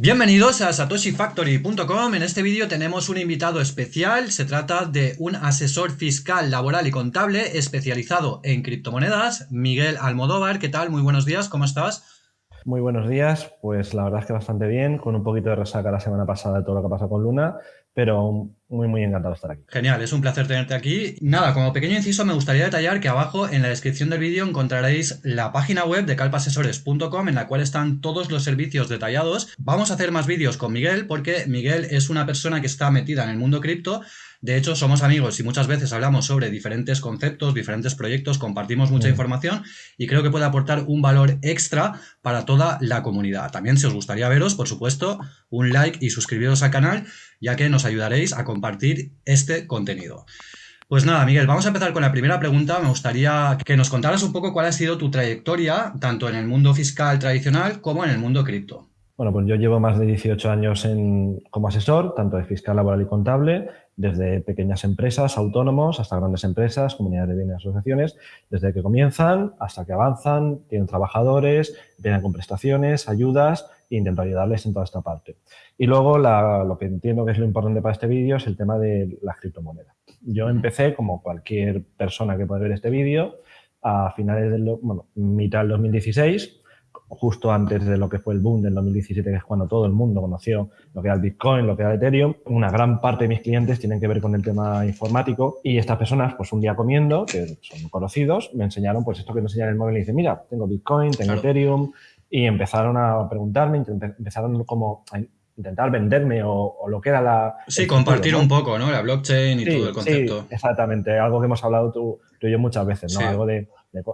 Bienvenidos a satoshifactory.com. En este vídeo tenemos un invitado especial. Se trata de un asesor fiscal, laboral y contable especializado en criptomonedas, Miguel Almodóvar. ¿Qué tal? Muy buenos días, ¿cómo estás? Muy buenos días, pues la verdad es que bastante bien, con un poquito de resaca la semana pasada de todo lo que pasó con Luna, pero muy, muy encantado estar aquí. Genial, es un placer tenerte aquí. Nada, como pequeño inciso me gustaría detallar que abajo en la descripción del vídeo encontraréis la página web de calpasesores.com en la cual están todos los servicios detallados. Vamos a hacer más vídeos con Miguel porque Miguel es una persona que está metida en el mundo cripto de hecho, somos amigos y muchas veces hablamos sobre diferentes conceptos, diferentes proyectos, compartimos mucha información y creo que puede aportar un valor extra para toda la comunidad. También si os gustaría veros, por supuesto, un like y suscribiros al canal, ya que nos ayudaréis a compartir este contenido. Pues nada, Miguel, vamos a empezar con la primera pregunta. Me gustaría que nos contaras un poco cuál ha sido tu trayectoria, tanto en el mundo fiscal tradicional como en el mundo cripto. Bueno, pues yo llevo más de 18 años como asesor, tanto de fiscal, laboral y contable, desde pequeñas empresas, autónomos, hasta grandes empresas, comunidades de bienes y asociaciones, desde que comienzan hasta que avanzan, tienen trabajadores, vienen con prestaciones, ayudas e intento ayudarles en toda esta parte. Y luego lo que entiendo que es lo importante para este vídeo es el tema de las criptomonedas. Yo empecé, como cualquier persona que puede ver este vídeo, a finales del, bueno, mitad del 2016, justo antes de lo que fue el boom del 2017, que es cuando todo el mundo conoció lo que era el Bitcoin, lo que era Ethereum. Una gran parte de mis clientes tienen que ver con el tema informático y estas personas, pues un día comiendo, que son conocidos, me enseñaron pues esto que me enseñan en el móvil y dicen, mira, tengo Bitcoin, tengo Ethereum y empezaron a preguntarme, empezaron como a intentar venderme o, lo que era la... Sí, compartir un poco, ¿no? La blockchain y todo el concepto. Sí, exactamente, algo que hemos hablado tú, y yo muchas veces, ¿no? Algo de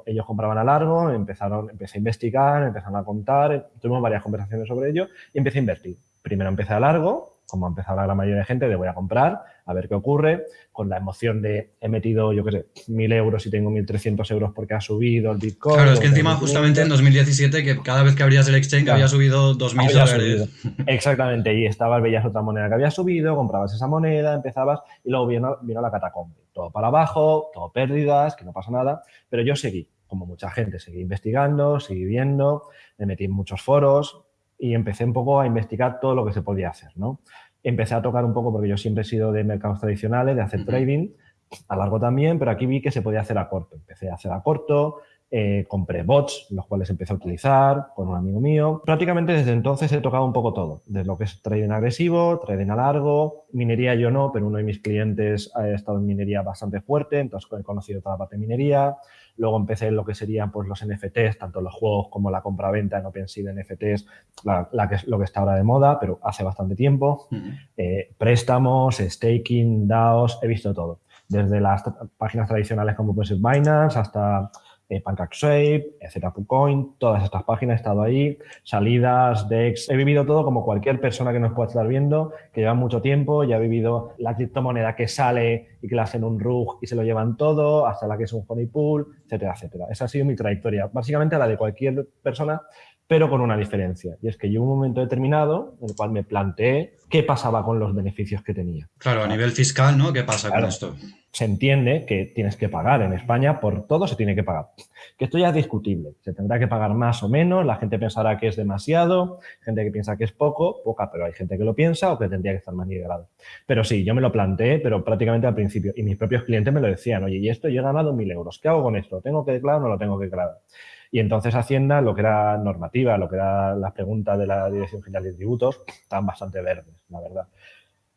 ellos compraban a largo, empezaron, empecé a investigar, empezaron a contar, tuvimos varias conversaciones sobre ello y empecé a invertir. Primero empecé a largo, como ha empezado la gran mayoría de gente, de voy a comprar, a ver qué ocurre, con la emoción de he metido, yo qué sé, mil euros y tengo 1.300 euros porque ha subido el Bitcoin. Claro, es que encima justamente en 2017, que cada vez que abrías el exchange había subido 2.000 dólares. Exactamente, y estabas, veías otra moneda que había subido, comprabas esa moneda, empezabas y luego vino, vino la catacombe. Todo para abajo, todo pérdidas, que no pasa nada, pero yo seguí, como mucha gente, seguí investigando, seguí viendo, me metí en muchos foros, y empecé un poco a investigar todo lo que se podía hacer, ¿no? Empecé a tocar un poco, porque yo siempre he sido de mercados tradicionales, de hacer trading, a largo también, pero aquí vi que se podía hacer a corto. Empecé a hacer a corto, eh, compré bots, los cuales empecé a utilizar con un amigo mío. Prácticamente desde entonces he tocado un poco todo, desde lo que es trading agresivo, trading a largo, minería yo no, pero uno de mis clientes ha estado en minería bastante fuerte, entonces he conocido toda la parte de minería. Luego empecé en lo que serían pues, los NFTs, tanto los juegos como la compra-venta en OpenSea de NFTs, la, que es lo que está ahora de moda, pero hace bastante tiempo. Eh, préstamos, staking, DAOs, he visto todo. Desde las páginas tradicionales como puede ser Binance hasta eh, PancakeSwap, Coin, todas estas páginas he estado ahí, salidas, DEX, he vivido todo como cualquier persona que nos pueda estar viendo, que lleva mucho tiempo, ya ha vivido la criptomoneda que sale y que la hacen un rug y se lo llevan todo, hasta la que es un honey pool, etcétera, etcétera. Esa ha sido mi trayectoria, básicamente la de cualquier persona, pero con una diferencia, y es que llegó un momento determinado en el cual me planteé qué pasaba con los beneficios que tenía. Claro, a nivel fiscal, ¿no? ¿Qué pasa con esto? Se entiende que tienes que pagar. En España por todo se tiene que pagar. Que esto ya es discutible. Se tendrá que pagar más o menos. La gente pensará que es demasiado. Gente que piensa que es poco. Poca, pero hay gente que lo piensa o que tendría que estar más nivelado. Pero sí, yo me lo planteé, pero prácticamente al principio. Y mis propios clientes me lo decían. Oye, y esto yo he ganado mil euros. ¿Qué hago con esto? ¿Tengo que declarar o no lo tengo que declarar? Y entonces Hacienda, lo que era normativa, lo que era las preguntas de la Dirección General de Tributos, estaban bastante verdes, la verdad.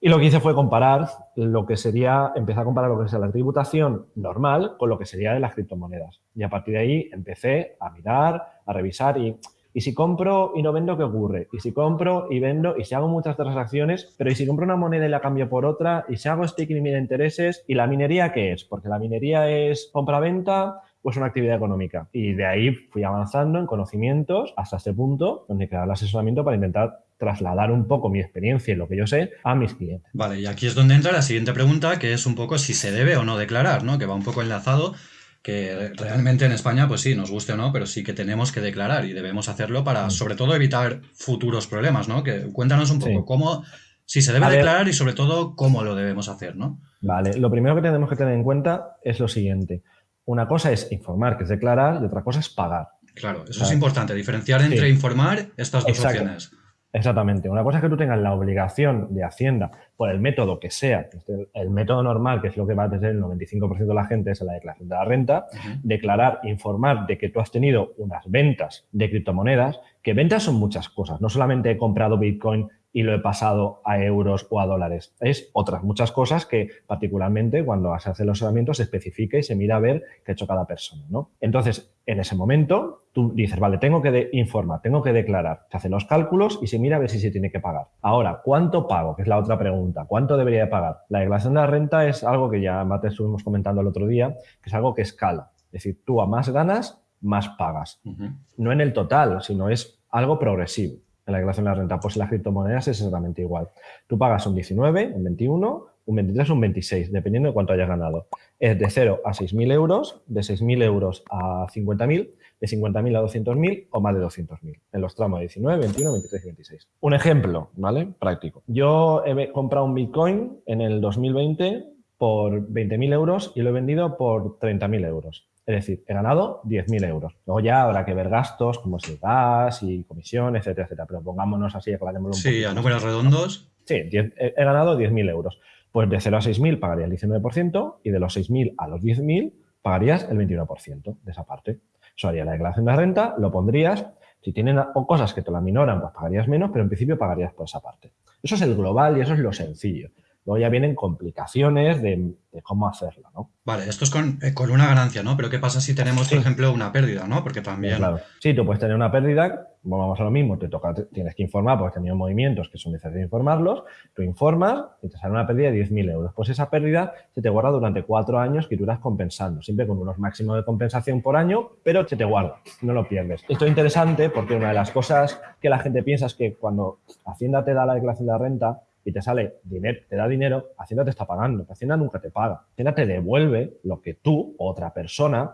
Y lo que hice fue comparar lo que sería, empecé a comparar lo que es la tributación normal con lo que sería de las criptomonedas. Y a partir de ahí empecé a mirar, a revisar y, y si compro y no vendo, ¿qué ocurre? Y si compro y vendo y si hago muchas transacciones, pero y si compro una moneda y la cambio por otra y si hago staking y mira intereses, ¿y la minería qué es? Porque la minería es compra-venta, pues una actividad económica. Y de ahí fui avanzando en conocimientos hasta este punto donde queda el asesoramiento para intentar trasladar un poco mi experiencia y lo que yo sé a mis clientes. Vale, y aquí es donde entra la siguiente pregunta, que es un poco si se debe o no declarar, ¿no? Que va un poco enlazado, que realmente en España, pues sí, nos guste o no, pero sí que tenemos que declarar y debemos hacerlo para, mm. sobre todo, evitar futuros problemas, ¿no? Que cuéntanos un poco cómo, si se debe declarar y sobre todo cómo lo debemos hacer, ¿no? Vale, lo primero que tenemos que tener en cuenta es lo siguiente. Una cosa es informar, que es declarar, y otra cosa es pagar. Claro, eso es importante, diferenciar entre informar estas dos opciones. Exactamente. Una cosa es que tú tengas la obligación de Hacienda por el método que sea, el método normal, que es lo que va a tener el 95% de la gente, es la declaración de la renta, declarar, informar de que tú has tenido unas ventas de criptomonedas, que ventas son muchas cosas. No solamente he comprado Bitcoin y lo he pasado a euros o a dólares. Es otras muchas cosas que particularmente cuando se hace los herramientas se especifica y se mira a ver qué ha hecho cada persona. ¿no? Entonces, en ese momento, tú dices, vale, tengo que informar, tengo que declarar. Se hacen los cálculos y se mira a ver si se tiene que pagar. Ahora, ¿cuánto pago? Que es la otra pregunta. ¿Cuánto debería de pagar? La declaración de la renta es algo que ya Mate estuvimos comentando el otro día, que es algo que escala. Es decir, tú a más ganas, más pagas. No en el total, sino es algo progresivo en la declaración de la renta. Pues las criptomonedas es exactamente igual. Tú pagas un 19, un 21, un 23 o un 26, dependiendo de cuánto hayas ganado. Es de 0 a 6.000 euros, de 6.000 euros a 50.000, de 50.000 a 200.000 o más de 200.000 en los tramos de 19, 21, 23 y 26. Un ejemplo, ¿vale? Práctico. Yo he comprado un Bitcoin en el 2020 por 20.000 euros y lo he vendido por 30.000 euros. Es decir, he ganado 10.000 euros. Luego ya habrá que ver gastos como es el gas y comisión, etcétera, etcétera. Pero pongámonos así, aclarémoslo un Sí, a números redondos. Sí, he ganado 10.000 euros. Pues de 0 a 6.000 pagarías el 19% y de los 6.000 a los 10.000 pagarías el 21% de esa parte. Eso haría la declaración de renta, lo pondrías. Si tienen cosas que te la minoran, pues pagarías menos, pero en principio pagarías por esa parte. Eso es el global y eso es lo sencillo. Luego ya vienen complicaciones de, cómo hacerlo, ¿no? Vale, esto es eh, con, una ganancia, ¿no? Pero ¿qué pasa si tenemos, por ejemplo, una pérdida, ¿no? Porque también... Claro. Sí, tú puedes tener una pérdida, vamos a lo mismo, te toca, tienes que informar porque has tenido movimientos que son necesarios informarlos, tú informas y te sale una pérdida de 10.000 euros. Pues esa pérdida se te guarda durante cuatro años que tú irás compensando, siempre con unos máximos de compensación por año, pero se te guarda, no lo pierdes. Esto es interesante porque una de las cosas que la gente piensa es que cuando Hacienda te da la declaración de la renta, y te sale dinero, te da dinero, Hacienda te está pagando, Hacienda nunca te paga. Hacienda te devuelve lo que tú, otra persona,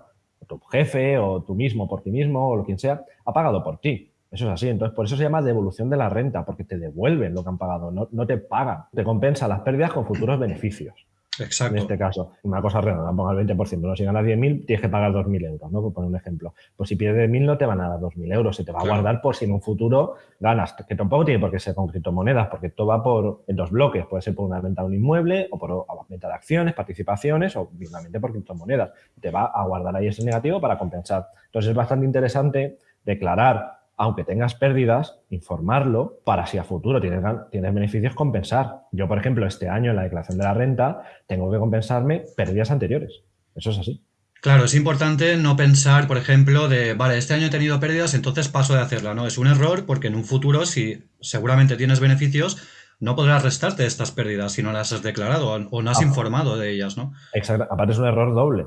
tu jefe, o tú mismo por ti mismo, o lo quien sea, ha pagado por ti. Eso es así. Entonces, por eso se llama devolución de la renta, porque te devuelven lo que han pagado, no, no te pagan. Te compensa las pérdidas con futuros beneficios. Exacto. En este caso, una cosa redonda, ponga el 20%. ¿no? Si ganas 10.000, tienes que pagar 2.000 euros, ¿no? Por poner un ejemplo. Pues si pierdes 1.000, no te van a dar 2.000 euros. Se te va a guardar por si en un futuro ganas. Que tampoco tiene por qué ser con criptomonedas, porque todo va por en dos bloques. Puede ser por una venta de un inmueble o por venta de acciones, participaciones o finalmente por criptomonedas. Te va a guardar ahí ese negativo para compensar. Entonces es bastante interesante declarar aunque tengas pérdidas, informarlo para si a futuro tienes, tienes, beneficios compensar. Yo, por ejemplo, este año en la declaración de la renta tengo que compensarme pérdidas anteriores. Eso es así. Claro, es importante no pensar, por ejemplo, de, vale, este año he tenido pérdidas, entonces paso de hacerla. No, es un error porque en un futuro, si seguramente tienes beneficios, no podrás restarte estas pérdidas si no las has declarado o no has ah. informado de ellas, ¿no? Exacto. Aparte es un error doble.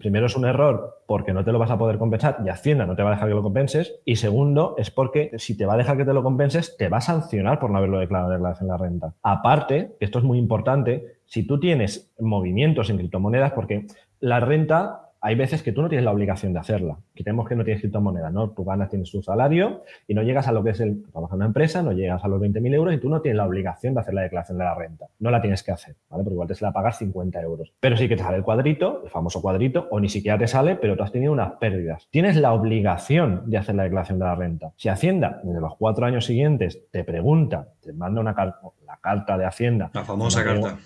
Primero es un error porque no te lo vas a poder compensar y Hacienda no te va a dejar que lo compenses. Y segundo es porque si te va a dejar que te lo compenses, te va a sancionar por no haberlo declarado en la renta. Aparte, esto es muy importante, si tú tienes movimientos en criptomonedas, porque la renta hay veces que tú no tienes la obligación de hacerla. Quitemos que no tienes criptomoneda, ¿no? Tú ganas, tienes tu salario y no llegas a lo que es el trabajar en una empresa, no llegas a los 20.000 euros y tú no tienes la obligación de hacer la declaración de la renta. No la tienes que hacer, ¿vale? Porque igual te sale a pagar 50 euros. Pero sí que te sale el cuadrito, el famoso cuadrito, o ni siquiera te sale, pero tú has tenido unas pérdidas. Tienes la obligación de hacer la declaración de la renta. Si Hacienda, desde los cuatro años siguientes, te pregunta, te manda una carta, la carta de Hacienda. La famosa carta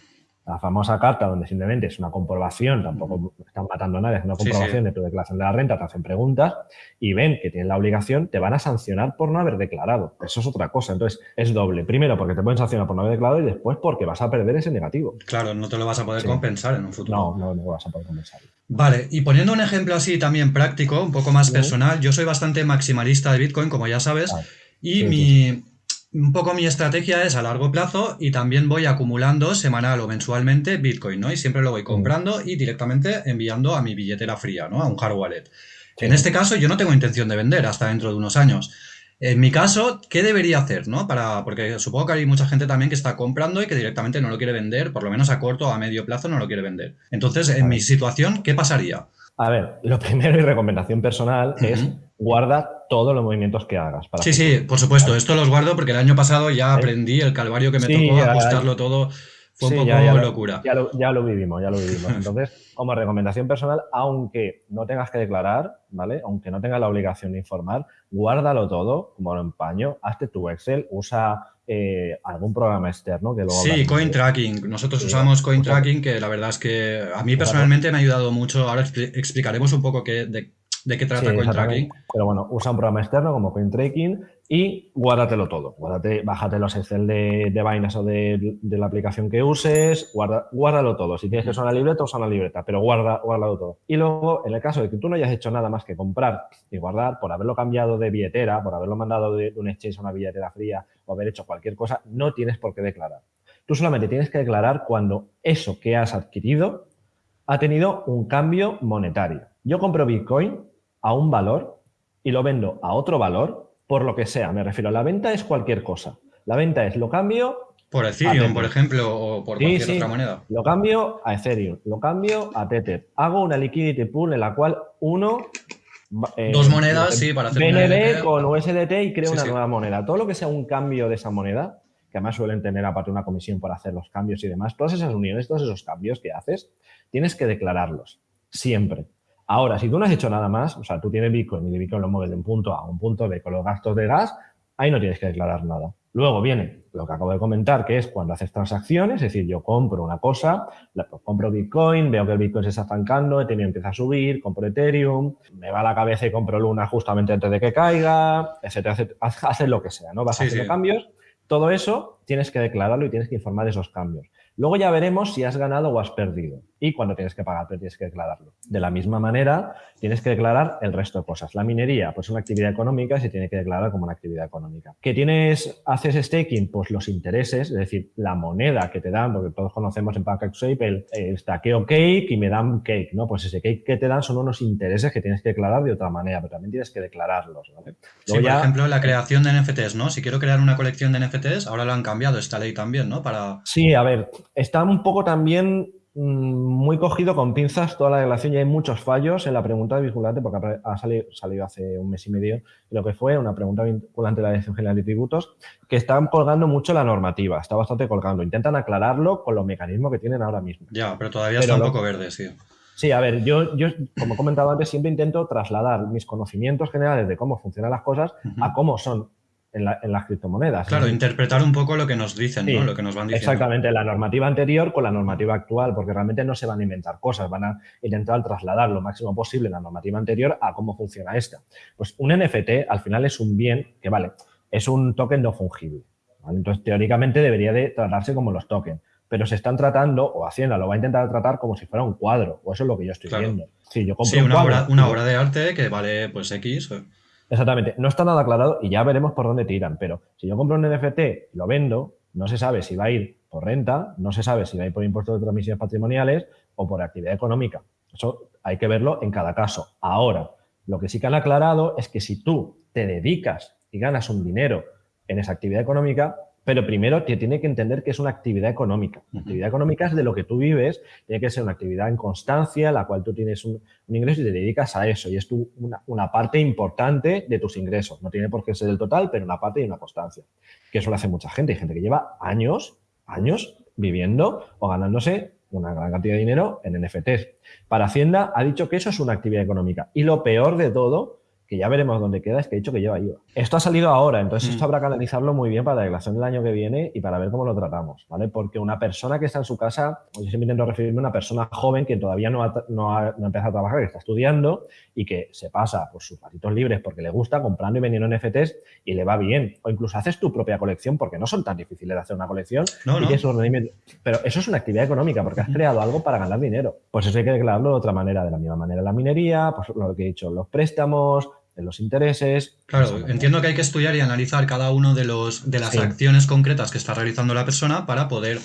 la famosa carta donde simplemente es una comprobación, tampoco están matando a nadie, es una comprobación de tu declaración de la renta, te hacen preguntas y ven que tienes la obligación, te van a sancionar por no haber declarado. Eso es otra cosa. Entonces, es doble. Primero, porque te pueden sancionar por no haber declarado y después porque vas a perder ese negativo. Claro, no te lo vas a poder compensar en un futuro. No, no, no vas a poder compensar. Vale, y poniendo un ejemplo así también práctico, un poco más personal, yo soy bastante maximalista de Bitcoin, como ya sabes, y mi un poco mi estrategia es a largo plazo y también voy acumulando semanal o mensualmente Bitcoin, ¿no? Y siempre lo voy comprando y directamente enviando a mi billetera fría, ¿no? A un hard wallet. En este caso yo no tengo intención de vender hasta dentro de unos años. En mi caso, ¿qué debería hacer, no? Para, porque supongo que hay mucha gente también que está comprando y que directamente no lo quiere vender, por lo menos a corto o a medio plazo no lo quiere vender. Entonces, en mi situación, ¿qué pasaría? A ver, lo primero y recomendación personal es guarda todos los movimientos que hagas. Para sí, sí, por supuesto. Esto los guardo porque el año pasado ya aprendí el calvario que me tocó ajustarlo todo. fue un poco ya, locura. Ya lo, ya lo, vivimos, ya lo vivimos. Entonces, como recomendación personal, aunque no tengas que declarar, ¿vale? Aunque no tengas la obligación de informar, guárdalo todo como lo empaño, hazte tu Excel, usa eh, algún programa externo que luego... Sí, Coin Tracking. Nosotros usamos Coin Tracking, que la verdad es que a mí personalmente me ha ayudado mucho. Ahora explicaremos un poco qué, de, de qué trata CoinTracking. Pero bueno, usa un programa externo como CoinTracking y guárdatelo todo. Guárdate, bájate los Excel de, de Binance o de, la aplicación que uses, guarda, guárdalo todo. Si tienes que usar una libreta, usa una libreta, pero guarda, guárdalo todo. Y luego, en el caso de que tú no hayas hecho nada más que comprar y guardar, por haberlo cambiado de billetera, por haberlo mandado de, un exchange a una billetera fría o haber hecho cualquier cosa, no tienes por qué declarar. Tú solamente tienes que declarar cuando eso que has adquirido ha tenido un cambio monetario. Yo compro Bitcoin a un valor y lo vendo a otro valor por lo que sea. Me refiero, a la venta es cualquier cosa. La venta es lo cambio... Por Ethereum, por ejemplo, o por cualquier otra moneda. Lo cambio a Ethereum, lo cambio a Tether. Hago una liquidity pool en la cual uno... Eh, Dos monedas, sí, para hacer BNB con USDT y creo una nueva moneda. Todo lo que sea un cambio de esa moneda, que además suelen tener aparte una comisión por hacer los cambios y demás, todas esas uniones, todos esos cambios que haces, tienes que declararlos, siempre. Ahora, si tú no has hecho nada más, o sea, tú tienes Bitcoin y de Bitcoin lo mueves de un punto A a un punto B con los gastos de gas, ahí no tienes que declarar nada. Luego viene lo que acabo de comentar, que es cuando haces transacciones, es decir, yo compro una cosa, pues, compro Bitcoin, veo que el Bitcoin se está estancando, Ethereum empieza a subir, compro Ethereum, me va a la cabeza y compro Luna justamente antes de que caiga, etcétera, etcétera. Haces lo que sea, ¿no? Vas haciendo cambios. Todo eso tienes que declararlo y tienes que informar de esos cambios. Luego ya veremos si has ganado o has perdido y cuando tienes que pagar, pero tienes que declararlo. De la misma manera, tienes que declarar el resto de cosas. La minería, pues es una actividad económica y se tiene que declarar como una actividad económica. ¿Qué tienes, haces staking? Pues los intereses, es decir, la moneda que te dan, porque todos conocemos en PancakeSwap el, el stackeo cake y me dan cake, ¿no? Pues ese cake que te dan son unos intereses que tienes que declarar de otra manera, pero también tienes que declararlos, ¿vale? sí, por ejemplo, la creación de NFTs, ¿no? Si quiero crear una colección de NFTs, ahora lo han cambiado esta ley también, ¿no? Para... Sí, a ver, está un poco también muy cogido con pinzas toda la relación y hay muchos fallos en la pregunta de vinculante porque ha salido, salido, hace un mes y medio lo que fue una pregunta vinculante de la Dirección General de Tributos que están colgando mucho la normativa, está bastante colgando. Intentan aclararlo con los mecanismos que tienen ahora mismo. Ya, pero todavía está un poco verde, sí. Sí, a ver, yo, yo, como he comentado antes, siempre intento trasladar mis conocimientos generales de cómo funcionan las cosas a cómo son en, las criptomonedas. Claro, interpretar un poco lo que nos dicen, ¿no? Lo que nos van diciendo. Exactamente, la normativa anterior con la normativa actual, porque realmente no se van a inventar cosas, van a intentar trasladar lo máximo posible la normativa anterior a cómo funciona esta. Pues un NFT al final es un bien que, vale, es un token no fungible. Entonces, teóricamente debería de tratarse como los tokens pero se están tratando, o Hacienda lo va a intentar tratar como si fuera un cuadro, o eso es lo que yo estoy viendo. Sí, yo compro una, obra, una obra de arte que vale pues X. Exactamente. No está nada aclarado y ya veremos por dónde tiran. Pero si yo compro un NFT y lo vendo, no se sabe si va a ir por renta, no se sabe si va a ir por impuestos de transmisiones patrimoniales o por actividad económica. Eso hay que verlo en cada caso. Ahora, lo que sí que han aclarado es que si tú te dedicas y ganas un dinero en esa actividad económica, pero primero te tiene que entender que es una actividad económica. La actividad económica es de lo que tú vives, tiene que ser una actividad en constancia, la cual tú tienes un, ingreso y te dedicas a eso. Y es tu, una, parte importante de tus ingresos. No tiene por qué ser el total, pero una parte y una constancia. Que eso lo hace mucha gente. Hay gente que lleva años, años viviendo o ganándose una gran cantidad de dinero en NFTs. Para Hacienda ha dicho que eso es una actividad económica. Y lo peor de todo que ya veremos dónde queda, es que he dicho que lleva IVA. Esto ha salido ahora, entonces esto mm. habrá que analizarlo muy bien para la declaración del año que viene y para ver cómo lo tratamos, ¿vale? Porque una persona que está en su casa, yo siempre intento referirme a una persona joven que todavía no ha, no ha, empezado a trabajar, que está estudiando y que se pasa por sus ratitos libres porque le gusta comprando y vendiendo NFTs y le va bien. O incluso haces tu propia colección porque no son tan difíciles de hacer una colección. No, y Pero eso es una actividad económica porque has creado algo para ganar dinero. Pues eso hay que declararlo de otra manera, de la misma manera la minería, pues lo que he dicho, los préstamos, de los intereses. Claro, entiendo que hay que estudiar y analizar cada uno de, los, de las acciones concretas que está realizando la persona para poder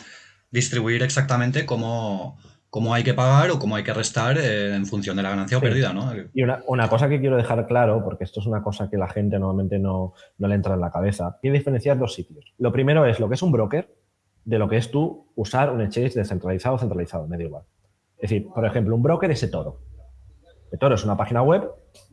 distribuir exactamente cómo, cómo hay que pagar o cómo hay que restar eh, en función de la ganancia o pérdida, ¿no? Y una, una, cosa que quiero dejar claro, porque esto es una cosa que la gente normalmente no, no le entra en la cabeza, hay que diferenciar dos sitios. Lo primero es lo que es un broker de lo que es tú usar un exchange descentralizado o centralizado, me da igual. Es decir, por ejemplo, un broker es eToro. eToro es una página web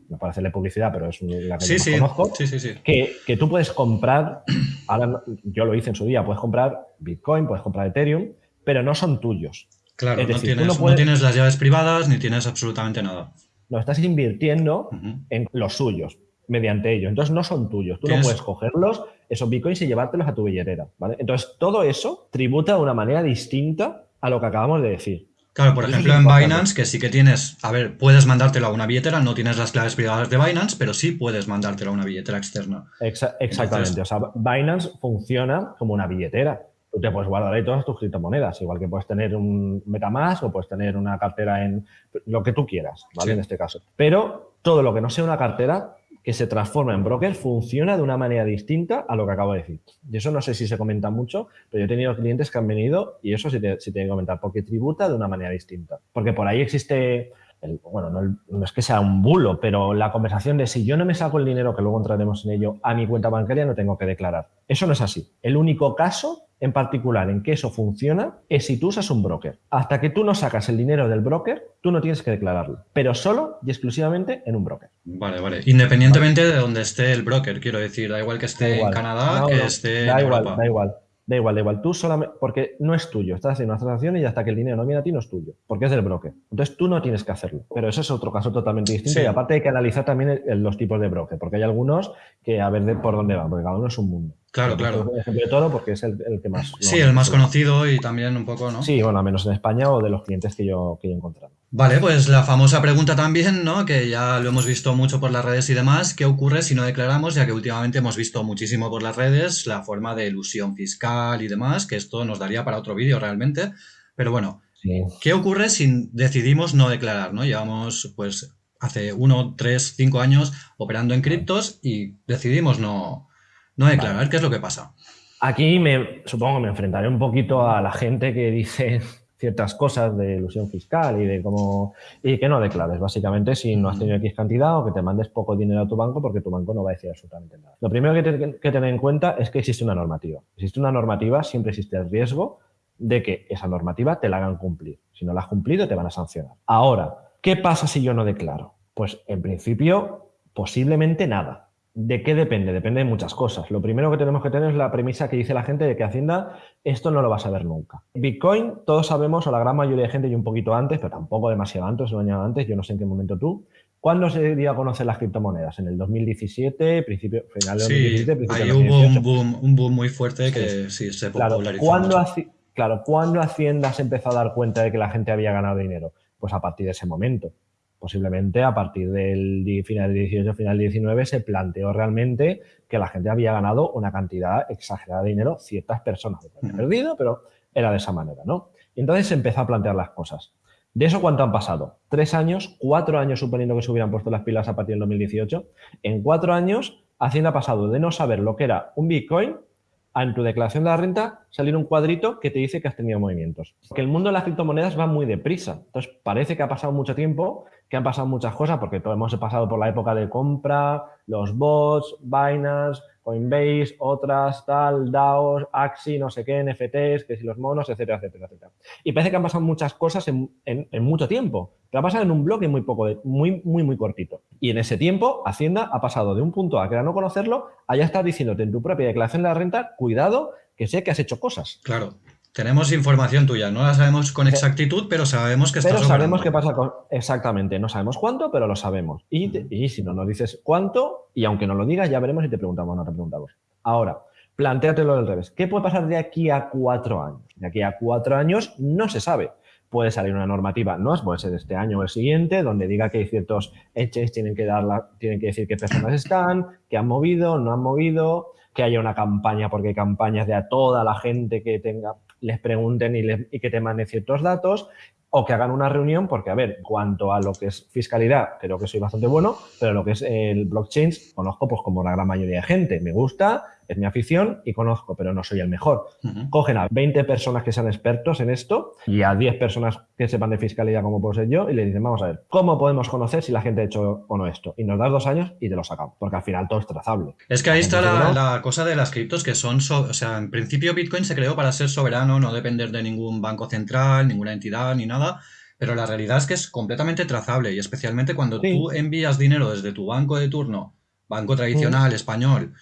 no para hacerle publicidad, pero es la que sí, conozco, sí, sí, que, que, tú puedes comprar, ahora yo lo hice en su día, puedes comprar Bitcoin, puedes comprar Ethereum, pero no son tuyos. Claro, no, tienes, las llaves privadas ni tienes absolutamente nada. No, estás invirtiendo en los suyos mediante ellos. Entonces no son tuyos. Tú no puedes cogerlos, esos bitcoins y llevártelos a tu billetera. ¿vale? Entonces todo eso tributa de una manera distinta a lo que acabamos de decir. Claro, por ejemplo, en Binance, que sí que tienes, a ver, puedes mandártelo a una billetera, no tienes las claves privadas de Binance, pero sí puedes mandártelo a una billetera externa. exactamente, o sea, Binance funciona como una billetera. Tú te puedes guardar ahí todas tus criptomonedas, igual que puedes tener un Metamask o puedes tener una cartera en lo que tú quieras, ¿vale? En este caso. Pero todo lo que no sea una cartera que se transforma en broker funciona de una manera distinta a lo que acabo de decir. Y eso no sé si se comenta mucho, pero yo he tenido clientes que han venido y eso sí te, sí que comentar, porque tributa de una manera distinta. Porque por ahí existe, bueno, no, es que sea un bulo, pero la conversación de si yo no me saco el dinero, que luego entraremos en ello, a mi cuenta bancaria no tengo que declarar. Eso no es así. El único caso en particular en que eso funciona es si tú usas un broker. Hasta que tú no sacas el dinero del broker, tú no tienes que declararlo, pero solo y exclusivamente en un broker. Vale, vale. Independientemente de donde esté el broker, quiero decir, da igual que esté en Canadá, que esté da en igual, Da igual. Da igual, da igual. Tú solamente, porque no es tuyo. Estás haciendo una transacción y hasta que el dinero no viene a ti no es tuyo, porque es del broker. Entonces tú no tienes que hacerlo. Pero eso es otro caso totalmente distinto. Y aparte hay que analizar también los tipos de broker, porque hay algunos que a ver de por dónde van, porque cada uno es un mundo. Claro, claro. ejemplo de porque es el, que más... Sí, el más conocido y también un poco, ¿no? Sí, bueno, al menos en España o de los clientes que yo, que yo he encontrado. Vale, pues la famosa pregunta también, ¿no? Que ya lo hemos visto mucho por las redes y demás. ¿Qué ocurre si no declaramos? Ya que últimamente hemos visto muchísimo por las redes la forma de ilusión fiscal y demás, que esto nos daría para otro vídeo realmente. Pero bueno, ¿qué ocurre si decidimos no declarar, ¿no? Llevamos, pues, hace uno, tres, cinco años operando en criptos y decidimos no no declarar, ¿qué es lo que pasa? Aquí me supongo que me enfrentaré un poquito a la gente que dice ciertas cosas de ilusión fiscal y de cómo y que no declares básicamente si no has tenido X cantidad o que te mandes poco dinero a tu banco porque tu banco no va a decir absolutamente nada. Lo primero que, te, que tener en cuenta es que existe una normativa. Existe una normativa, siempre existe el riesgo de que esa normativa te la hagan cumplir. Si no la has cumplido, te van a sancionar. Ahora, ¿qué pasa si yo no declaro? Pues en principio, posiblemente nada. ¿De qué depende? Depende de muchas cosas. Lo primero que tenemos que tener es la premisa que dice la gente de que Hacienda esto no lo va a saber nunca. Bitcoin, todos sabemos, o la gran mayoría de gente, y un poquito antes, pero tampoco demasiado antes, un año antes, yo no sé en qué momento tú. ¿Cuándo se dio a conocer las criptomonedas? ¿En el 2017, principio, final de 2017? Sí, ahí hubo un boom, un boom muy fuerte que sí, se popularizó. Claro, claro, ¿cuándo Hacienda se empezó a dar cuenta de que la gente había ganado dinero? Pues a partir de ese momento posiblemente a partir del final del 18, final del 19, se planteó realmente que la gente había ganado una cantidad exagerada de dinero, ciertas personas habían perdido, pero era de esa manera, ¿no? Y entonces se empezó a plantear las cosas. ¿De eso cuánto han pasado? Tres años, cuatro años suponiendo que se hubieran puesto las pilas a partir del 2018. En cuatro años, Hacienda ha pasado de no saber lo que era un Bitcoin en tu declaración de la renta salir un cuadrito que te dice que has tenido movimientos. Porque el mundo de las criptomonedas va muy deprisa. Entonces, parece que ha pasado mucho tiempo, que han pasado muchas cosas, porque todos hemos pasado por la época de compra, los bots, Binance, Coinbase, otras, tal, DAOs, Axi, no sé qué, NFTs, que si los monos, etcétera, etcétera, etcétera. Y parece que han pasado muchas cosas en, mucho tiempo, pero ha pasado en un bloque muy poco, muy, muy, muy cortito. Y en ese tiempo, Hacienda ha pasado de un punto a que era no conocerlo, a ya estar diciéndote en tu propia declaración de la renta, cuidado, que sé que has hecho cosas. Claro. Tenemos información tuya, no la sabemos con exactitud, pero sabemos que estás Pero sabemos qué pasa con... Exactamente, no sabemos cuánto, pero lo sabemos. Y, si no nos dices cuánto, y aunque no lo digas, ya veremos y te preguntamos, no te preguntamos. Ahora, plantéatelo del revés. ¿Qué puede pasar de aquí a cuatro años? De aquí a cuatro años no se sabe. Puede salir una normativa, no puede ser este año o el siguiente, donde diga que hay ciertos hechos tienen que, dar tienen que decir qué personas están, que han movido, no han movido, que haya una campaña, porque hay campañas de a toda la gente que tenga les pregunten y, que te manden ciertos datos o que hagan una reunión, porque, a ver, cuanto a lo que es fiscalidad, creo que soy bastante bueno, pero lo que es el blockchain, conozco pues como la gran mayoría de gente. Me gusta, es mi afición y conozco, pero no soy el mejor. Cogen a 20 personas que sean expertos en esto y a 10 personas que sepan de fiscalidad como puedo ser yo y le dicen, vamos a ver, ¿cómo podemos conocer si la gente ha hecho o no esto? Y nos das dos años y te lo sacamos, porque al final todo es trazable. Es que ahí está la, cosa de las criptos que son, o sea, en principio Bitcoin se creó para ser soberano, no depender de ningún banco central, ninguna entidad ni nada. Pero la realidad es que es completamente trazable y especialmente cuando tú envías dinero desde tu banco de turno, banco tradicional, español,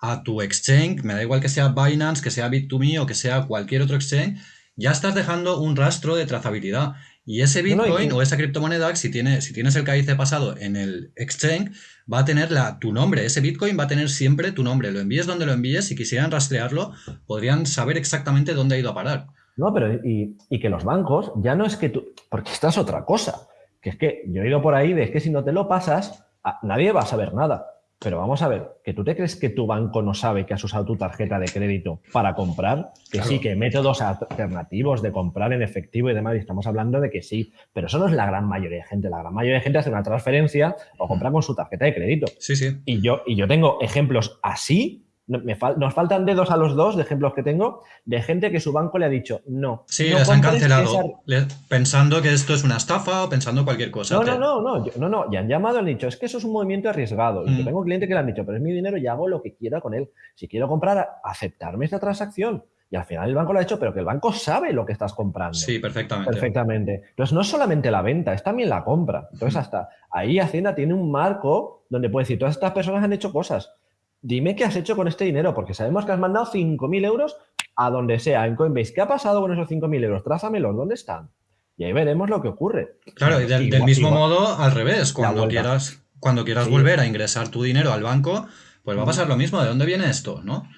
a tu exchange, me da igual que sea Binance, que sea Bit2Me o que sea cualquier otro exchange, ya estás dejando un rastro de trazabilidad. Y ese Bitcoin o esa criptomoneda, si, tiene, si tienes el KIC pasado en el exchange, va a tener la, tu nombre. Ese Bitcoin va a tener siempre tu nombre. Lo envíes donde lo envíes, si quisieran rastrearlo, podrían saber exactamente dónde ha ido a parar. No, pero y, y que los bancos ya no es que tú. Porque esta es otra cosa. Que es que yo he ido por ahí de es que si no te lo pasas, nadie va a saber nada. Pero vamos a ver, que tú te crees que tu banco no sabe que has usado tu tarjeta de crédito para comprar, que sí, que métodos alternativos de comprar en efectivo y demás, y estamos hablando de que sí, pero eso no es la gran mayoría de gente. La gran mayoría de gente hace una transferencia o compra con su tarjeta de crédito. Sí, sí. Y yo, y yo tengo ejemplos así nos faltan dedos a los dos de ejemplos que tengo de gente que su banco le ha dicho no. Sí, les han cancelado pensando que esto es una estafa o pensando cualquier cosa. No, no, no, no, no, no, ya han llamado han dicho es que eso es un movimiento arriesgado. Y yo mm. tengo un cliente que le han dicho, pero es mi dinero y hago lo que quiera con él. Si quiero comprar, aceptarme esta transacción. Y al final el banco lo ha hecho, pero que el banco sabe lo que estás comprando. Sí, perfectamente. Perfectamente. Entonces, no es solamente la venta, es también la compra. Entonces, hasta ahí Hacienda tiene un marco donde puede decir, todas estas personas han hecho cosas dime qué has hecho con este dinero, porque sabemos que has mandado 5.000 euros a donde sea, en Coinbase. ¿Qué ha pasado con esos 5.000 euros? Trázamelos, ¿dónde están? Y ahí veremos lo que ocurre. Claro, y del, mismo modo, al revés, cuando quieras, cuando quieras volver a ingresar tu dinero al banco, pues va a pasar lo mismo. ¿De dónde viene esto? ¿No?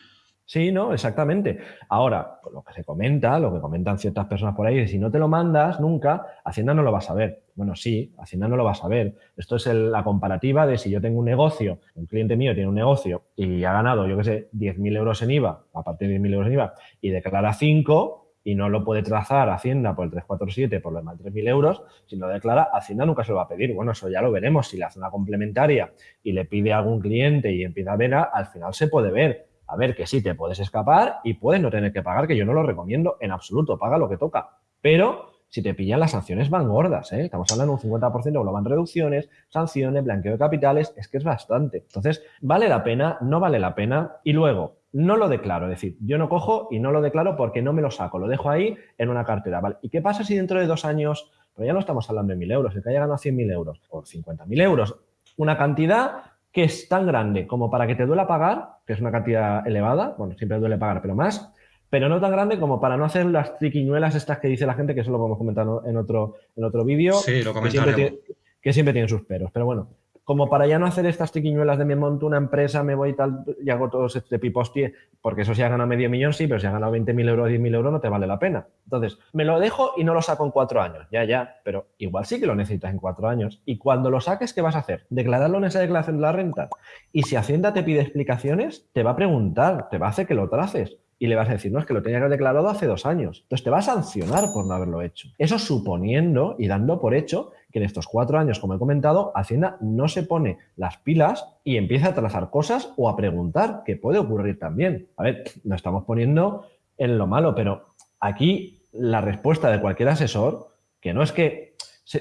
Sí, no, exactamente. Ahora, lo que se comenta, lo que comentan ciertas personas por ahí, es si no te lo mandas nunca, Hacienda no lo va a saber. Bueno, sí, Hacienda no lo va a saber. Esto es la comparativa de si yo tengo un negocio, un cliente mío tiene un negocio y ha ganado, yo qué sé, 10.000 euros en IVA, a partir de 10.000 euros en IVA, y declara 5 y no lo puede trazar Hacienda por el 347 por los más 3.000 euros, si no declara, Hacienda nunca se lo va a pedir. Bueno, eso ya lo veremos. Si le hace una complementaria y le pide a algún cliente y empieza a ver, al final se puede ver a ver que sí te puedes escapar y puedes no tener que pagar, que yo no lo recomiendo en absoluto, paga lo que toca. Pero si te pillan las sanciones van gordas, ¿eh? estamos hablando de un 50%, lo van reducciones, sanciones, blanqueo de capitales, es que es bastante. Entonces, ¿vale la pena? ¿No vale la pena? Y luego, no lo declaro, es decir, yo no cojo y no lo declaro porque no me lo saco, lo dejo ahí en una cartera. ¿Y qué pasa si dentro de dos años, pero ya no estamos hablando de mil euros, el que haya ganado 100.000 euros o 50.000 euros, una cantidad que es tan grande como para que te duela pagar, que es una cantidad elevada, bueno, siempre duele pagar, pero más, pero no tan grande como para no hacer las triquiñuelas estas que dice la gente, que eso lo podemos comentar en otro, en otro vídeo. Sí, lo comentaremos. que siempre tienen sus peros, pero bueno, como para ya no hacer estas triquiñuelas de me monto una empresa, me voy y tal, y hago todo este pipostie, porque eso si ha ganado medio millón, sí, pero si ha ganado 20.000 euros, 10.000 euros, no te vale la pena. Entonces, me lo dejo y no lo saco en cuatro años, ya, ya, pero igual sí que lo necesitas en cuatro años. Y cuando lo saques, ¿qué vas a hacer? Declararlo en esa declaración de la renta. Y si Hacienda te pide explicaciones, te va a preguntar, te va a hacer que lo traces y le vas a decir, no, es que lo tenía que declarado hace dos años. Entonces te va a sancionar por no haberlo hecho. Eso suponiendo y dando por hecho que en estos cuatro años, como he comentado, Hacienda no se pone las pilas y empieza a trazar cosas o a preguntar, que puede ocurrir también. A ver, nos estamos poniendo en lo malo, pero aquí la respuesta de cualquier asesor, que no es que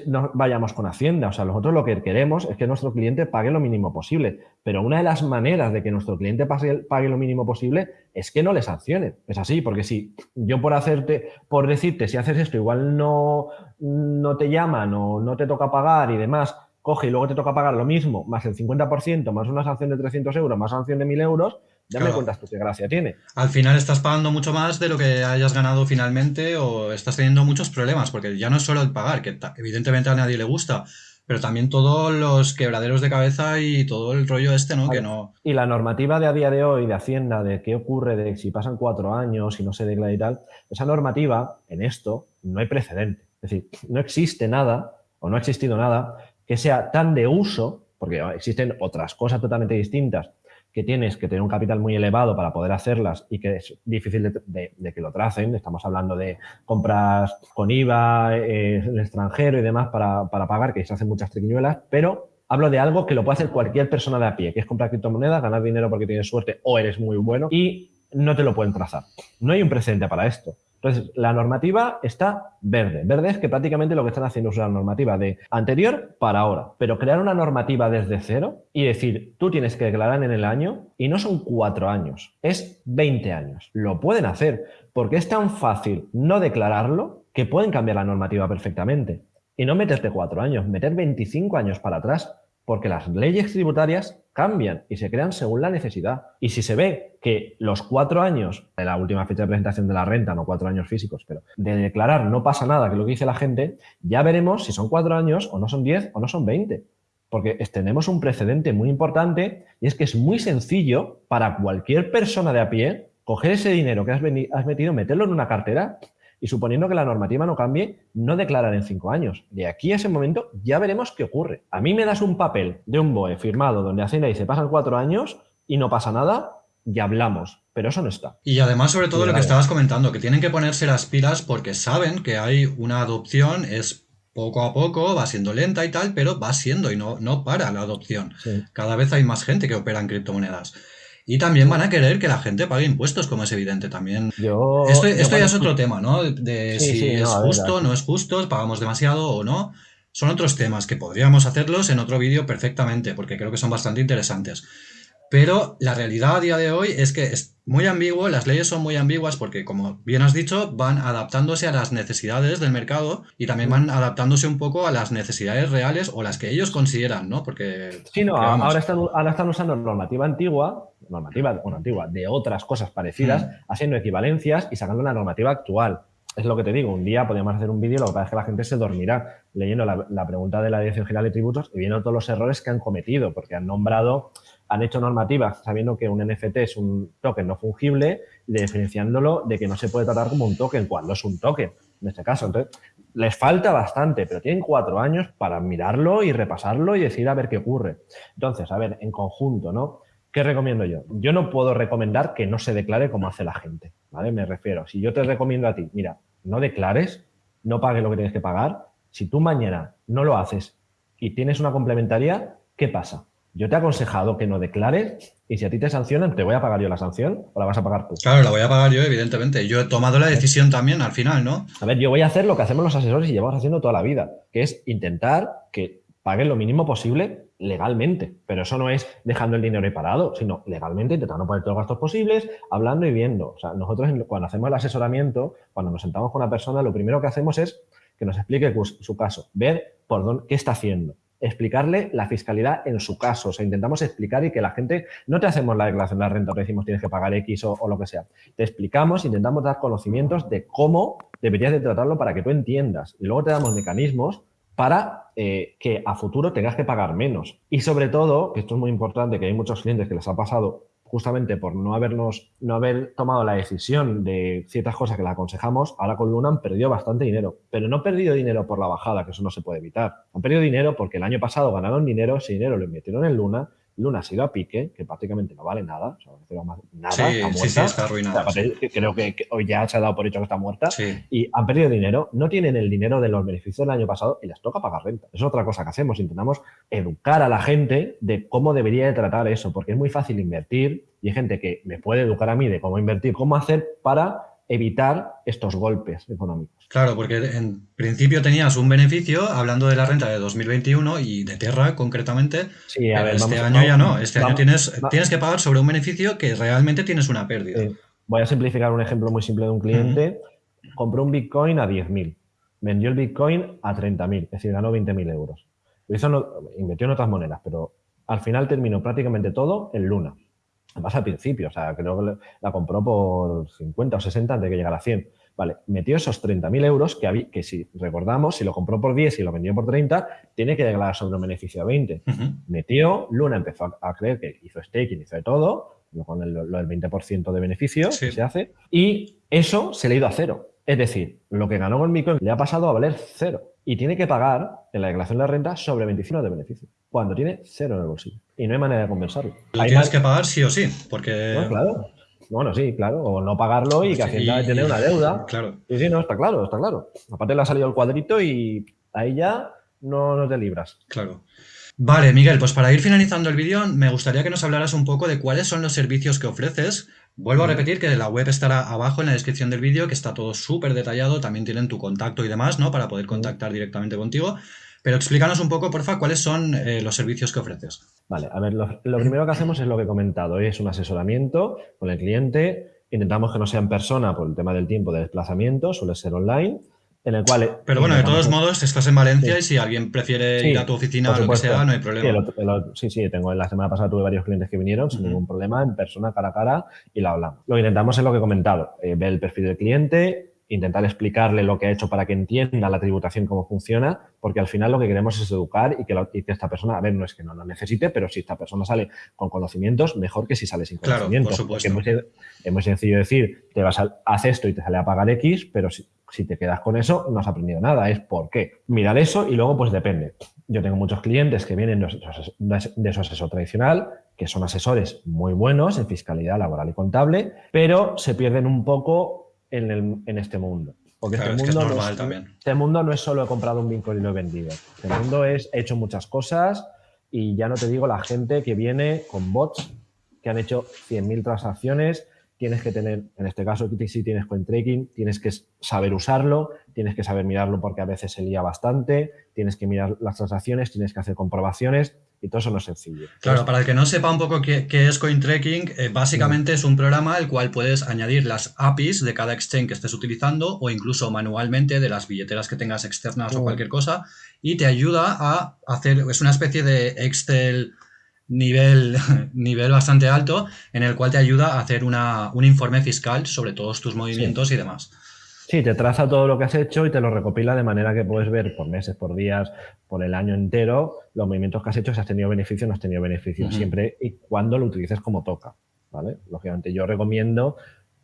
no vayamos con Hacienda. O sea, nosotros lo que queremos es que nuestro cliente pague lo mínimo posible. Pero una de las maneras de que nuestro cliente pague, lo mínimo posible es que no le sancione. Es así, porque si yo por hacerte, por decirte, si haces esto, igual no, no te llaman o no te toca pagar y demás, coge y luego te toca pagar lo mismo, más el 50%, más una sanción de 300 euros, más sanción de 1000 euros, ya me cuentas tú qué gracia tiene. Al final estás pagando mucho más de lo que hayas ganado finalmente o estás teniendo muchos problemas, porque ya no es solo el pagar, que evidentemente a nadie le gusta, pero también todos los quebraderos de cabeza y todo el rollo este, ¿no? Que no... Y la normativa de a día de hoy de Hacienda, de qué ocurre, de si pasan cuatro años y no se declara y tal, esa normativa en esto no hay precedente. Es decir, no existe nada o no ha existido nada que sea tan de uso, porque existen otras cosas totalmente distintas, que tienes que tener un capital muy elevado para poder hacerlas y que es difícil de, que lo tracen. Estamos hablando de compras con IVA eh, en el extranjero y demás para, para, pagar, que se hacen muchas triquiñuelas, pero hablo de algo que lo puede hacer cualquier persona de a pie, que es comprar criptomonedas, ganar dinero porque tienes suerte o eres muy bueno y no te lo pueden trazar. No hay un precedente para esto. Entonces, la normativa está verde. Verde es que prácticamente lo que están haciendo es una normativa de anterior para ahora. Pero crear una normativa desde cero y decir, tú tienes que declarar en el año y no son cuatro años, es 20 años. Lo pueden hacer porque es tan fácil no declararlo que pueden cambiar la normativa perfectamente. Y no meterte cuatro años, meter 25 años para atrás porque las leyes tributarias cambian y se crean según la necesidad. Y si se ve que los cuatro años de la última fecha de presentación de la renta, no cuatro años físicos, pero de declarar no pasa nada, que es lo que dice la gente, ya veremos si son cuatro años o no son diez o no son veinte. Porque tenemos un precedente muy importante y es que es muy sencillo para cualquier persona de a pie coger ese dinero que has, has metido, meterlo en una cartera y suponiendo que la normativa no cambie, no declarar en cinco años. De aquí a ese momento ya veremos qué ocurre. A mí me das un papel de un BOE firmado donde Hacienda dice pasan cuatro años y no pasa nada, ya hablamos, pero eso no está. Y además, sobre todo lo que estabas comentando, que tienen que ponerse las pilas porque saben que hay una adopción, es poco a poco, va siendo lenta y tal, pero va siendo y no, no para la adopción. Cada vez hay más gente que opera en criptomonedas. Y también van a querer que la gente pague impuestos, como es evidente también. esto, ya es otro tema, ¿no? De si es justo, no es justo, pagamos demasiado o no. Son otros temas que podríamos hacerlos en otro vídeo perfectamente, porque creo que son bastante interesantes. Pero la realidad a día de hoy es que es muy ambiguo, las leyes son muy ambiguas porque, como bien has dicho, van adaptándose a las necesidades del mercado y también van adaptándose un poco a las necesidades reales o las que ellos consideran, ¿no? Porque... Sí, no, ahora están, ahora están usando normativa antigua, normativa, bueno, antigua, de otras cosas parecidas, haciendo equivalencias y sacando la normativa actual. Es lo que te digo, un día podríamos hacer un vídeo, lo que pasa es que la gente se dormirá leyendo la, la pregunta de la Dirección General de Tributos y viendo todos los errores que han cometido, porque han nombrado han hecho normativas sabiendo que un NFT es un token no fungible, diferenciándolo de que no se puede tratar como un token cuando es un token, en este caso. Entonces, les falta bastante, pero tienen cuatro años para mirarlo y repasarlo y decir a ver qué ocurre. Entonces, a ver, en conjunto, ¿no? ¿Qué recomiendo yo? Yo no puedo recomendar que no se declare como hace la gente, ¿vale? Me refiero, si yo te recomiendo a ti, mira, no declares, no pagues lo que tienes que pagar, si tú mañana no lo haces y tienes una complementaria, ¿qué pasa? Yo te he aconsejado que no declares y si a ti te sancionan, ¿te voy a pagar yo la sanción o la vas a pagar tú? Claro, la voy a pagar yo, evidentemente. Yo he tomado la decisión también al final, ¿no? A ver, yo voy a hacer lo que hacemos los asesores y llevamos haciendo toda la vida, que es intentar que paguen lo mínimo posible legalmente. Pero eso no es dejando el dinero ahí parado, sino legalmente intentando poner todos los gastos posibles, hablando y viendo. O sea, nosotros cuando hacemos el asesoramiento, cuando nos sentamos con una persona, lo primero que hacemos es que nos explique su caso, ver por dónde, qué está haciendo explicarle la fiscalidad en su caso. O sea, intentamos explicar y que la gente, no te hacemos la declaración de la renta, te decimos tienes que pagar X o, lo que sea. Te explicamos, intentamos dar conocimientos de cómo deberías de tratarlo para que tú entiendas. Y luego te damos mecanismos para eh, que a futuro tengas que pagar menos. Y sobre todo, que esto es muy importante, que hay muchos clientes que les ha pasado justamente por no habernos, no haber tomado la decisión de ciertas cosas que le aconsejamos, ahora con Luna han perdido bastante dinero. Pero no han perdido dinero por la bajada, que eso no se puede evitar. Han perdido dinero porque el año pasado ganaron dinero, ese dinero lo invirtieron en Luna Luna ha ido a pique, que prácticamente no vale nada, o sea, nada, sí, está muerta. Sí, está arruinada. creo que, hoy ya se ha dado por hecho que está muerta y han perdido dinero, no tienen el dinero de los beneficios del año pasado y les toca pagar renta. Es otra cosa que hacemos, intentamos educar a la gente de cómo debería de tratar eso, porque es muy fácil invertir y hay gente que me puede educar a mí de cómo invertir, cómo hacer para evitar estos golpes económicos. Claro, porque en principio tenías un beneficio, hablando de la renta de 2021 y de Terra concretamente, sí, a ver, este año ya no, este año tienes, tienes que pagar sobre un beneficio que realmente tienes una pérdida. Voy a simplificar un ejemplo muy simple de un cliente, compró un Bitcoin a 10.000, vendió el Bitcoin a 30.000, es decir, ganó 20.000 euros. Eso no, invirtió en otras monedas, pero al final terminó prácticamente todo en Luna. Además al principio, o sea, creo que la compró por 50 o 60 antes de que llegara a 100. Vale, metió esos 30.000 euros que, que si recordamos, si lo compró por 10 y lo vendió por 30, tiene que llegar sobre un beneficio a 20. Metió, Luna empezó a, creer que hizo staking, hizo de todo, con el, lo del 20% de beneficio que se hace, y eso se le ha ido a cero. Es decir, lo que ganó con Bitcoin le ha pasado a valer cero y tiene que pagar en la declaración de la renta sobre 25 de beneficio, cuando tiene cero en el bolsillo. Y no hay manera de compensarlo. Lo tienes que pagar sí o sí, porque... No, claro. Bueno, sí, claro. O no pagarlo y que Hacienda de tener una deuda. Claro. Sí, sí, no, está claro, está claro. Aparte le ha salido el cuadrito y ahí ya no, no te libras. Claro. Vale, Miguel, pues para ir finalizando el vídeo, me gustaría que nos hablaras un poco de cuáles son los servicios que ofreces. Vuelvo a repetir que la web estará abajo en la descripción del vídeo, que está todo súper detallado, también tienen tu contacto y demás, ¿no? Para poder contactar directamente contigo. Pero explícanos un poco, porfa, cuáles son eh, los servicios que ofreces. Vale, a ver, lo, primero que hacemos es lo que he comentado, es un asesoramiento con el cliente. Intentamos que no sea en persona por el tema del tiempo de desplazamiento, suele ser online en el cual... Pero bueno, de todos modos, estás en Valencia y si alguien prefiere ir a tu oficina o lo que sea, no hay problema. Sí, sí, tengo, la semana pasada tuve varios clientes que vinieron sin ningún problema, en persona, cara a cara, y la hablamos. Lo que intentamos es lo que he comentado, eh, ver el perfil del cliente, intentar explicarle lo que ha hecho para que entienda la tributación cómo funciona, porque al final lo que queremos es educar y que, esta persona, a ver, no es que no lo necesite, pero si esta persona sale con conocimientos, mejor que si sale sin conocimientos. Claro, por supuesto. es, muy, sencillo decir, te vas a hacer esto y te sale a pagar X, pero si, si te quedas con eso, no has aprendido nada. Es por qué. Mirar eso y luego, pues depende. Yo tengo muchos clientes que vienen de su asesor tradicional, que son asesores muy buenos en fiscalidad laboral y contable, pero se pierden un poco en, este mundo. Porque este, mundo no es, este mundo no es solo he comprado un Bitcoin y lo he vendido. Este mundo es he hecho muchas cosas y ya no te digo la gente que viene con bots que han hecho 100.000 transacciones. Tienes que tener, en este caso, si tienes tracking tienes que saber usarlo, tienes que saber mirarlo porque a veces se lía bastante, tienes que mirar las transacciones, tienes que hacer comprobaciones y todo eso no es sencillo. Claro, para el que no sepa un poco qué, es CoinTracking, eh, básicamente es un programa el cual puedes añadir las APIs de cada exchange que estés utilizando o incluso manualmente de las billeteras que tengas externas o cualquier cosa y te ayuda a hacer, es una especie de Excel nivel, nivel bastante alto en el cual te ayuda a hacer una, un informe fiscal sobre todos tus movimientos y demás. Sí, te traza todo lo que has hecho y te lo recopila de manera que puedes ver por meses, por días, por el año entero, los movimientos que has hecho, si has tenido beneficio o no has tenido beneficio, siempre y cuando lo utilices como toca. ¿vale? Lógicamente yo recomiendo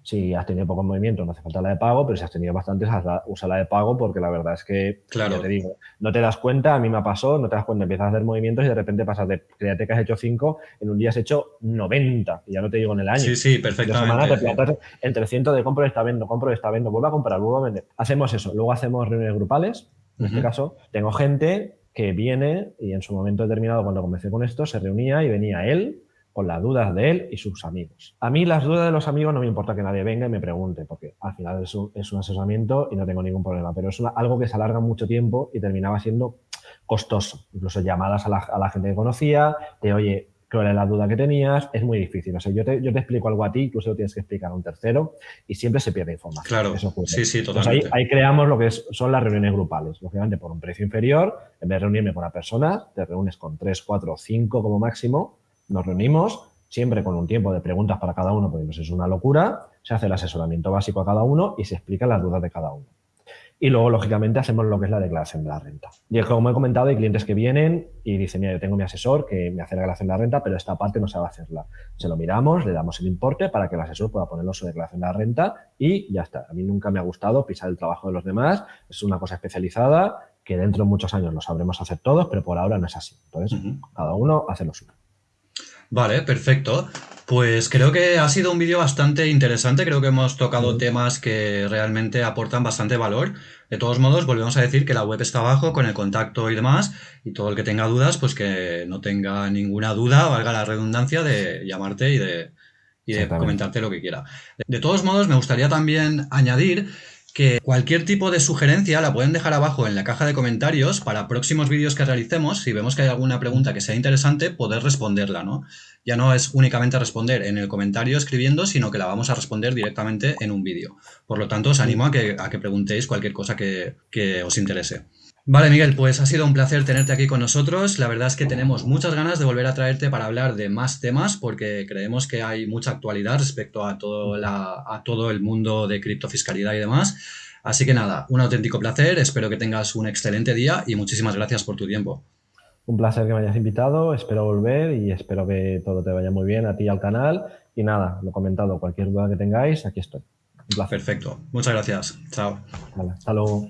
si has tenido pocos movimientos, no hace falta la de pago, pero si has tenido bastantes, usa la de pago porque la verdad es que, claro. te digo, no te das cuenta, a mí me pasó, no te das cuenta, empiezas a hacer movimientos y de repente pasas de, créate que has hecho 5, en un día has hecho 90, y ya no te digo en el año. Sí, sí, perfectamente. De semana te en 300 de compro está vendo, compro y está vendo, vuelvo a comprar, vuelvo a vender. Hacemos eso, luego hacemos reuniones grupales, en este caso, tengo gente que viene y en su momento determinado, cuando comencé con esto, se reunía y venía él, con las dudas de él y sus amigos. A mí las dudas de los amigos no me importa que nadie venga y me pregunte, porque al final es un, asesoramiento y no tengo ningún problema, pero es algo que se alarga mucho tiempo y terminaba siendo costoso. Incluso llamadas a la, gente que conocía, de oye, ¿cuál es la duda que tenías? Es muy difícil. O sea, yo te, yo te explico algo a ti, se lo tienes que explicar a un tercero y siempre se pierde información. Claro, sí, sí, totalmente. ahí, creamos lo que son las reuniones grupales. Lógicamente, por un precio inferior, en vez de reunirme con una persona, te reúnes con tres, cuatro, cinco como máximo nos reunimos siempre con un tiempo de preguntas para cada uno, porque es una locura, se hace el asesoramiento básico a cada uno y se explican las dudas de cada uno. Y luego, lógicamente, hacemos lo que es la declaración de la renta. Y como he comentado, hay clientes que vienen y dicen, mira, yo tengo mi asesor que me hace la declaración de la renta, pero esta parte no sabe hacerla. Se lo miramos, le damos el importe para que el asesor pueda ponerlo su declaración de la renta y ya está. A mí nunca me ha gustado pisar el trabajo de los demás, es una cosa especializada que dentro de muchos años lo sabremos hacer todos, pero por ahora no es así. Entonces, cada uno hace lo suyo. Vale, perfecto. Pues creo que ha sido un vídeo bastante interesante, creo que hemos tocado temas que realmente aportan bastante valor. De todos modos, volvemos a decir que la web está abajo con el contacto y demás, y todo el que tenga dudas, pues que no tenga ninguna duda, valga la redundancia, de llamarte y de, y de comentarte lo que quiera. De todos modos, me gustaría también añadir que cualquier tipo de sugerencia la pueden dejar abajo en la caja de comentarios para próximos vídeos que realicemos, si vemos que hay alguna pregunta que sea interesante, poder responderla, ¿no? Ya no es únicamente responder en el comentario escribiendo, sino que la vamos a responder directamente en un vídeo. Por lo tanto, os animo a que, a que preguntéis cualquier cosa que, que os interese. Vale, Miguel, pues ha sido un placer tenerte aquí con nosotros. La verdad es que tenemos muchas ganas de volver a traerte para hablar de más temas porque creemos que hay mucha actualidad respecto a todo, a todo el mundo de criptofiscalidad y demás. Así que nada, un auténtico placer, espero que tengas un excelente día y muchísimas gracias por tu tiempo. Un placer que me hayas invitado, espero volver y espero que todo te vaya muy bien a ti y al canal. Y nada, lo comentado, cualquier duda que tengáis, aquí estoy. Un placer. Perfecto, muchas gracias. Chao. hasta luego.